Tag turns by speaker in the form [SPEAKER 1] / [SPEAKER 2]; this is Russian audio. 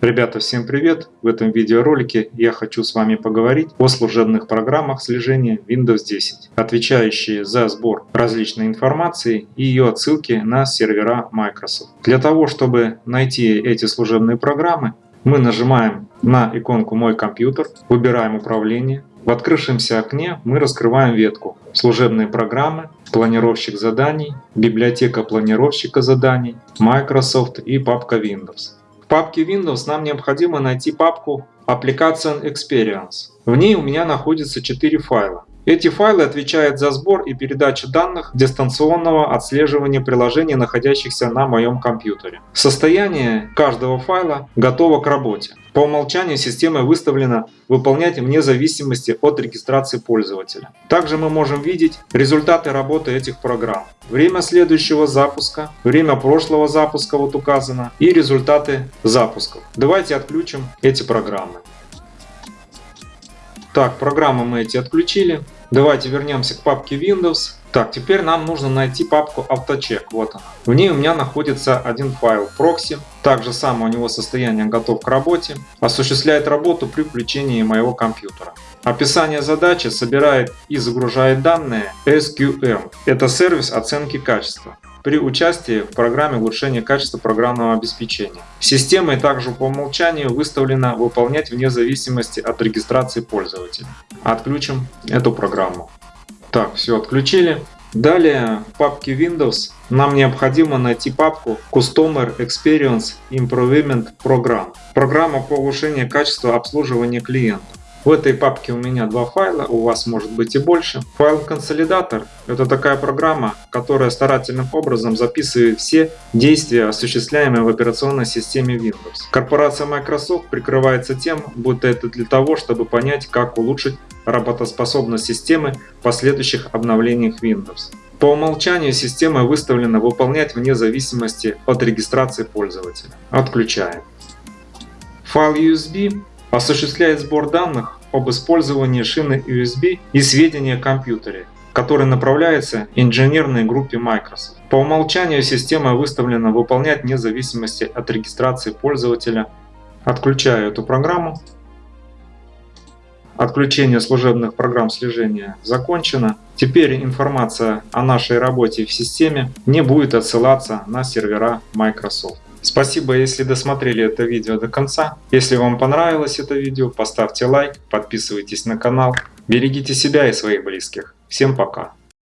[SPEAKER 1] Ребята, всем привет! В этом видеоролике я хочу с вами поговорить о служебных программах слежения Windows 10, отвечающие за сбор различной информации и ее отсылки на сервера Microsoft. Для того, чтобы найти эти служебные программы, мы нажимаем на иконку «Мой компьютер», выбираем «Управление». В открывшемся окне мы раскрываем ветку «Служебные программы», «Планировщик заданий», «Библиотека планировщика заданий», «Microsoft» и папка Windows папке Windows нам необходимо найти папку Application Experience. В ней у меня находится 4 файла. Эти файлы отвечают за сбор и передачу данных дистанционного отслеживания приложений, находящихся на моем компьютере. Состояние каждого файла готово к работе. По умолчанию система выставлена выполнять вне зависимости от регистрации пользователя. Также мы можем видеть результаты работы этих программ. Время следующего запуска, время прошлого запуска вот указано и результаты запусков. Давайте отключим эти программы. Так, программы мы эти отключили. Давайте вернемся к папке Windows. Так, теперь нам нужно найти папку AutoCheck. Вот она. В ней у меня находится один файл proxy. Также само у него состояние готов к работе. Осуществляет работу при включении моего компьютера. Описание задачи собирает и загружает данные SQM. Это сервис оценки качества при участии в программе улучшения качества программного обеспечения. Системой также по умолчанию выставлена выполнять вне зависимости от регистрации пользователя. Отключим эту программу. Так, все отключили. Далее в папке Windows нам необходимо найти папку Customer Experience Improvement Program. Программа по улучшению качества обслуживания клиента. В этой папке у меня два файла, у вас может быть и больше. Файл консолидатор – это такая программа, которая старательным образом записывает все действия, осуществляемые в операционной системе Windows. Корпорация Microsoft прикрывается тем, будто это для того, чтобы понять, как улучшить работоспособность системы в последующих обновлениях Windows. По умолчанию система выставлена выполнять вне зависимости от регистрации пользователя. Отключаем. Файл USB осуществляет сбор данных об использовании шины USB и сведения о компьютере, который направляется инженерной группе Microsoft. По умолчанию система выставлена выполнять вне зависимости от регистрации пользователя. Отключаю эту программу. Отключение служебных программ слежения закончено. Теперь информация о нашей работе в системе не будет отсылаться на сервера Microsoft. Спасибо, если досмотрели это видео до конца. Если вам понравилось это видео, поставьте лайк, подписывайтесь на канал. Берегите себя и своих близких. Всем пока.